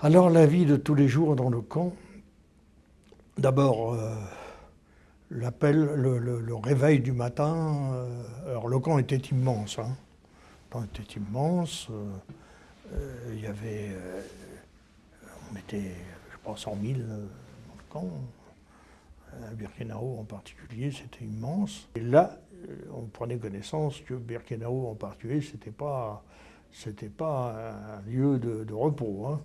Alors la vie de tous les jours dans le camp, d'abord euh, l'appel, le, réveil du matin, euh, alors le camp était immense, hein. le camp était immense, euh, il y avait, on était, je pense, 100 000 dans le camp, à Birkenau en particulier, c'était immense. Et là, on prenait connaissance que Birkenau en particulier, c'était pas pas un lieu de, repos. Hein.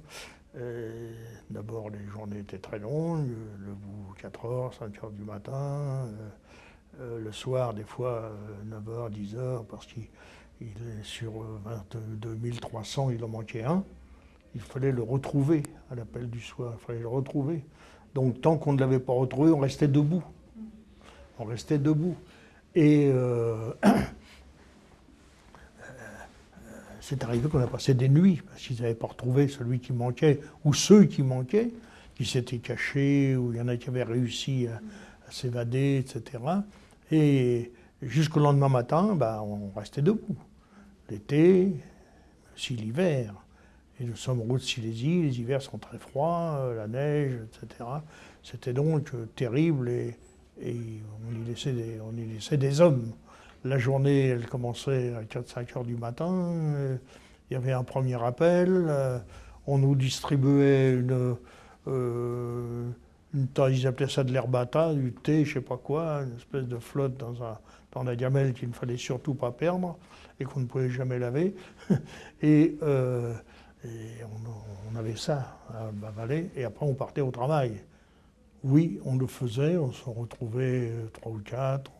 Euh, d'abord, les journées étaient très longues, le bout 4 heures, 5 heures du matin, euh, euh, le soir, des fois 9 heures, 10 heures, parce qu'il est sur 22 300, il en manquait un. Il fallait le retrouver à l'appel du soir, il fallait le retrouver. Donc, tant qu'on ne l'avait pas retrouvé, on restait debout. On restait debout. Et c'est arrivé qu'on a passé des nuits, parce qu'ils n'avaient pas retrouvé celui qui manquait, ou ceux qui manquaient, qui s'étaient cachés, ou il y en a qui avaient réussi à, s'évader, etc. Et jusqu'au lendemain matin, bah, on restait debout. L'été, aussi l'hiver. Et nous sommes route Silésie, les hivers sont très froids, euh, la neige, etc. C'était donc euh, terrible et, on y laissait des hommes. La journée, elle commençait à 4-5 heures du matin. Euh, il y avait un premier appel. Euh, on nous distribuait une, euh, une ils appelaient ça de l'herbata, du thé, je sais pas quoi, une espèce de flotte dans, un, dans la gamelle qu'il ne fallait surtout pas perdre et qu'on ne pouvait jamais laver. et, on, avait ça à avaler et après on partait au travail. Oui, on le faisait, on se retrouvait trois ou quatre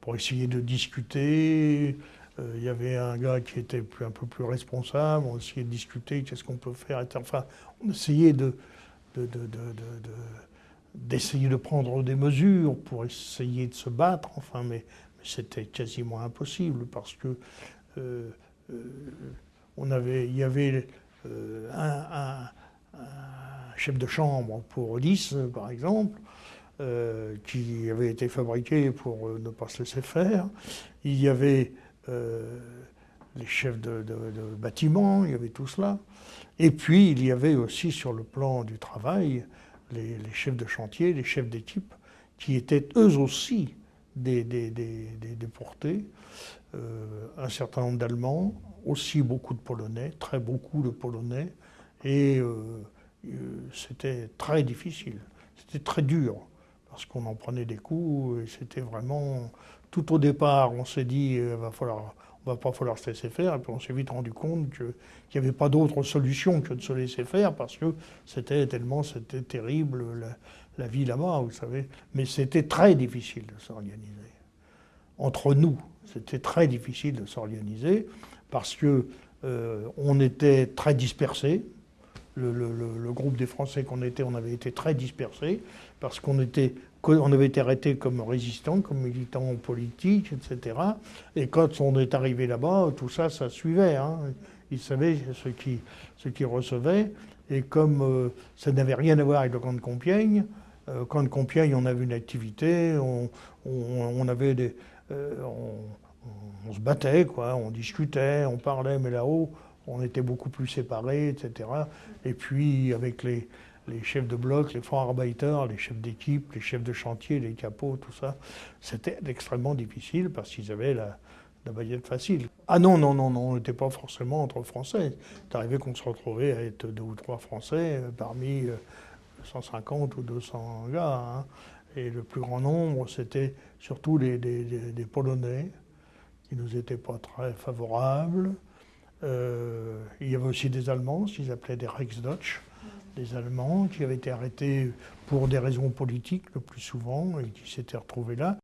pour essayer de discuter. Euh, il y avait un gars qui était un peu plus responsable, on essayait de discuter, qu'est-ce qu'on peut faire. Enfin, on essayait de, d'essayer de, prendre des mesures pour essayer de se battre, enfin, mais, c'était quasiment impossible parce que euh, euh, on avait, il y avait un, chef de chambre pour 10, par exemple, euh, qui avait été fabriqué pour euh, ne pas se laisser faire. Il y avait euh, les chefs de, bâtiment, il y avait tout cela. Et puis il y avait aussi sur le plan du travail les, chefs de chantier, les chefs d'équipe, qui étaient eux aussi des, déportés. un certain nombre d'Allemands, aussi beaucoup de Polonais, très beaucoup de Polonais. Et c'était très difficile, c'était très dur parce qu'on en prenait des coups et c'était vraiment... Tout au départ, on s'est dit, euh, va falloir, on va pas falloir se laisser faire, et puis on s'est vite rendu compte qu'il n'y avait pas d'autre solution que de se laisser faire, parce que c'était tellement, c'était terrible, la, vie là-bas, vous savez. Mais c'était très difficile de s'organiser. Entre nous, c'était très difficile de s'organiser, parce que euh, on était très dispersés, le, groupe des Français qu'on était, on avait été très dispersés, parce qu'on était, on avait été arrêtés comme résistants, comme militants politiques, etc. Et quand on est arrivé là-bas, tout ça, ça suivait. Hein. Ils savaient ce qu'ils ce qui recevaient. Et comme euh, ça n'avait rien à voir avec le camp de Compiègne, euh, camp de Compiègne, on avait une activité, on, avait des... Euh, on, se battait, quoi, on discutait, on parlait, mais là-haut, on était beaucoup plus séparés, etc. Et puis avec les, chefs de bloc, les Arbeiter, les chefs d'équipe, les chefs de chantier, les capots, tout ça, c'était extrêmement difficile parce qu'ils avaient la, la baguette facile. Ah non, non, non, non, on n'était pas forcément entre Français. C'est arrivé qu'on se retrouvait à être deux ou trois Français euh, parmi 150 euh, ou 200 gars. Hein. Et le plus grand nombre, c'était surtout des Polonais qui nous étaient pas très favorables. Euh, il y avait aussi des Allemands, qu'ils appelaient des Reichsdeutsch, des Allemands qui avaient été arrêtés pour des raisons politiques le plus souvent et qui s'étaient retrouvés là.